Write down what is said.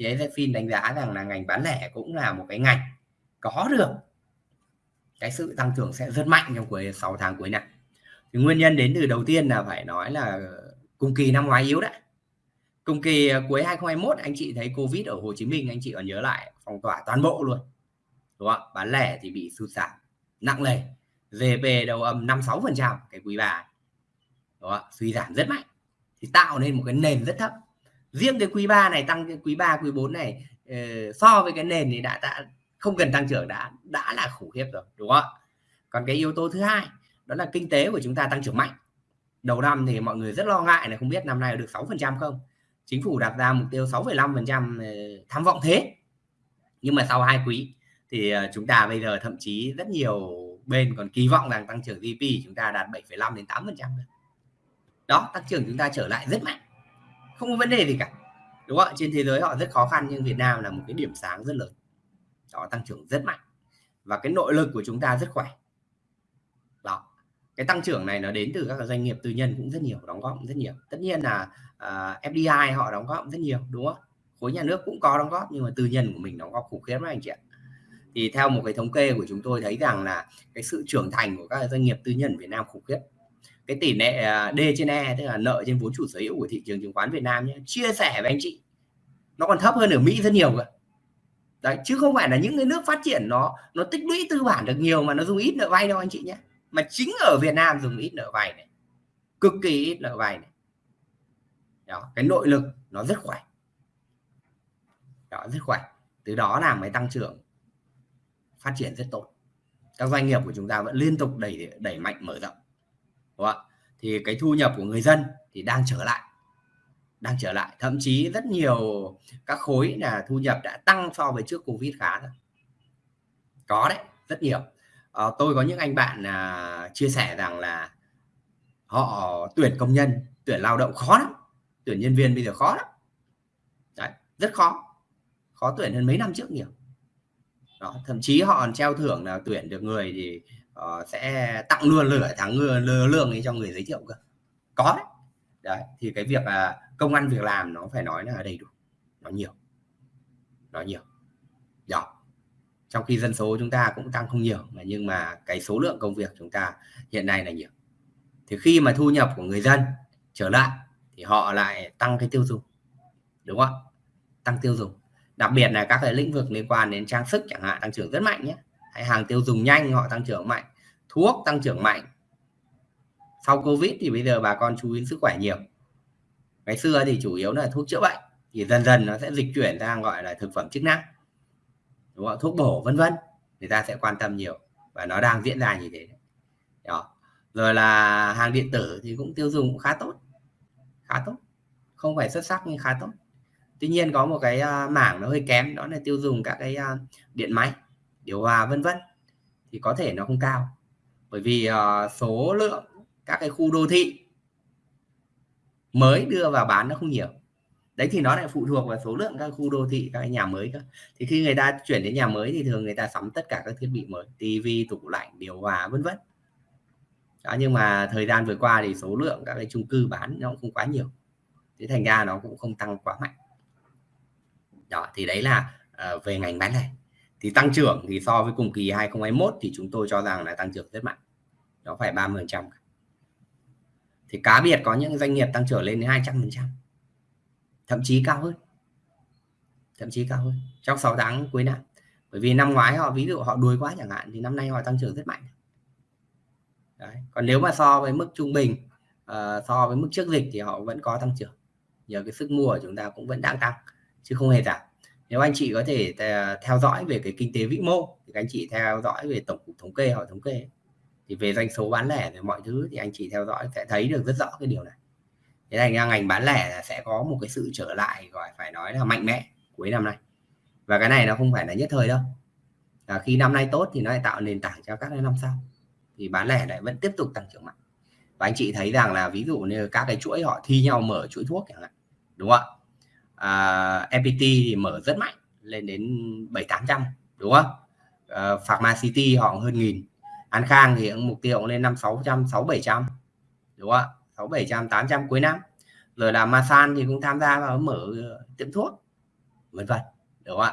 thì AZFIN đánh giá rằng là ngành bán lẻ cũng là một cái ngành có được cái sự tăng trưởng sẽ rất mạnh trong cuối 6 tháng cuối năm. Thì nguyên nhân đến từ đầu tiên là phải nói là cùng kỳ năm ngoái yếu đấy. Cùng kỳ à, cuối 2021 anh chị thấy covid ở Hồ Chí Minh anh chị còn nhớ lại phong tỏa toàn bộ luôn đúng không bán lẻ thì bị sụt giảm nặng nề GDP đầu âm 56 phần trăm cái quý bà, đúng không? suy giảm rất mạnh. Thì tạo nên một cái nền rất thấp riêng cái quý 3 này tăng cái quý 3 quý 4 này ờ, so với cái nền thì đã, đã không cần tăng trưởng đã đã là khủng khiếp rồi đúng không ạ? còn cái yếu tố thứ hai đó là kinh tế của chúng ta tăng trưởng mạnh. Đầu năm thì mọi người rất lo ngại là không biết năm nay được 6 phần trăm không? Chính phủ đặt ra mục tiêu 6,5 phần trăm ờ, tham vọng thế. Nhưng mà sau hai quý thì ờ, chúng ta bây giờ thậm chí rất nhiều bên còn kỳ vọng rằng tăng trưởng GDP chúng ta đạt 7,5 đến 8 phần trăm đó tăng trưởng chúng ta trở lại rất mạnh không có vấn đề gì cả. Đúng không trên thế giới họ rất khó khăn nhưng Việt Nam là một cái điểm sáng rất lớn. Đó tăng trưởng rất mạnh. Và cái nội lực của chúng ta rất khỏe. Đó. Cái tăng trưởng này nó đến từ các doanh nghiệp tư nhân cũng rất nhiều đóng góp cũng rất nhiều. Tất nhiên là à, uh, FDI họ đóng góp cũng rất nhiều đúng không khối nhà nước cũng có đóng góp nhưng mà tư nhân của mình đóng góp khủng khiếp đấy anh chị ạ. Thì theo một cái thống kê của chúng tôi thấy rằng là cái sự trưởng thành của các doanh nghiệp tư nhân Việt Nam khủng khiếp cái tỷ lệ à, D trên E tức là nợ trên vốn chủ sở hữu của thị trường chứng khoán Việt Nam nhé chia sẻ với anh chị. Nó còn thấp hơn ở Mỹ rất nhiều cơ. Đấy, chứ không phải là những cái nước phát triển nó nó tích lũy tư bản được nhiều mà nó dùng ít nợ vay đâu anh chị nhé mà chính ở Việt Nam dùng ít nợ vay này, cực kỳ ít nợ vay này. Đó, cái nội lực nó rất khỏe. Đó, rất khỏe. Từ đó làm cái tăng trưởng, phát triển rất tốt. Các doanh nghiệp của chúng ta vẫn liên tục đẩy đẩy mạnh mở rộng đúng không? thì cái thu nhập của người dân thì đang trở lại đang trở lại. Thậm chí rất nhiều các khối là thu nhập đã tăng so với trước covid khá rồi. Có đấy rất nhiều. À, tôi có những anh bạn à, chia sẻ rằng là họ tuyển công nhân tuyển lao động khó lắm tuyển nhân viên bây giờ khó lắm. Đấy, rất khó khó tuyển hơn mấy năm trước nhiều. Đó, thậm chí họ treo thưởng là tuyển được người thì uh, sẽ tặng luôn lửa tháng lừa lương ấy cho người giới thiệu cơ. Có đấy. Đấy thì cái việc là công ăn việc làm nó phải nói là đầy đủ. Nó nhiều. Nó nhiều. Đó trong khi dân số chúng ta cũng tăng không nhiều mà nhưng mà cái số lượng công việc chúng ta hiện nay là nhiều. Thì khi mà thu nhập của người dân trở lại thì họ lại tăng cái tiêu dùng. Đúng không tăng tiêu dùng. Đặc biệt là các cái lĩnh vực liên quan đến trang sức chẳng hạn tăng trưởng rất mạnh nhé. Hay hàng tiêu dùng nhanh họ tăng trưởng mạnh thuốc tăng trưởng mạnh. Sau covid thì bây giờ bà con chú ý sức khỏe nhiều. Ngày xưa thì chủ yếu là thuốc chữa bệnh, thì dần dần nó sẽ dịch chuyển sang gọi là thực phẩm chức năng. Đúng không? thuốc bổ, vân vân. Người ta sẽ quan tâm nhiều và nó đang diễn ra như thế. Đó. Rồi là hàng điện tử thì cũng tiêu dùng cũng khá tốt khá tốt. Không phải xuất sắc nhưng khá tốt. Tuy nhiên có một cái à, mảng nó hơi kém, đó là tiêu dùng các cái à, điện máy, điều hòa, vân vân. Thì có thể nó không cao bởi vì uh, số lượng các cái khu đô thị mới đưa vào bán nó không nhiều. Đấy thì nó lại phụ thuộc vào số lượng các khu đô thị các nhà mới cơ. Thì khi người ta chuyển đến nhà mới thì thường người ta sắm tất cả các thiết bị mới tivi tủ lạnh điều hòa vân vân. Đó nhưng mà thời gian vừa qua thì số lượng các cái chung cư bán nó cũng không quá nhiều. Thế thành ra nó cũng không tăng quá mạnh. Đó thì đấy là uh, về ngành bán lẻ thì tăng trưởng thì so với cùng kỳ 2021 thì chúng tôi cho rằng là tăng trưởng rất mạnh. Nó phải 30 trăm thì cá biệt có những doanh nghiệp tăng trưởng lên đến 200 phần trăm. Thậm chí cao hơn. Thậm chí cao hơn trong 6 tháng cuối năm. Bởi vì năm ngoái họ ví dụ họ đuối quá chẳng hạn thì năm nay họ tăng trưởng rất mạnh. Đấy. còn nếu mà so với mức trung bình uh, so với mức trước dịch thì họ vẫn có tăng trưởng. Nhờ cái sức mua của chúng ta cũng vẫn đang tăng chứ không hề giảm nếu anh chị có thể à, theo dõi về cái kinh tế vĩ mô thì anh chị theo dõi về tổng cục thống kê họ thống kê. Thì về doanh số bán lẻ về mọi thứ thì anh chị theo dõi sẽ thấy được rất rõ cái điều này. Thế thành ra ngành bán lẻ sẽ có một cái sự trở lại gọi phải nói là mạnh mẽ cuối năm nay. Và cái này nó không phải là nhất thời đâu. À, khi năm nay tốt thì nó lại tạo nền tảng cho các năm sau. Thì bán lẻ lại vẫn tiếp tục tăng trưởng mạnh. Và anh chị thấy rằng là ví dụ như các cái chuỗi họ thi nhau mở chuỗi thuốc chẳng hạn đúng không ạ? À, FPT thì mở rất mạnh lên đến bảy tám trăm đúng không? À, Pharma City họ hơn nghìn. An Khang thì mục tiêu lên năm sáu trăm sáu bảy trăm đúng không ạ? Sáu bảy trăm tám trăm cuối năm. Rồi là Masan thì cũng tham gia vào mở tiệm thuốc vân vân đúng không ạ?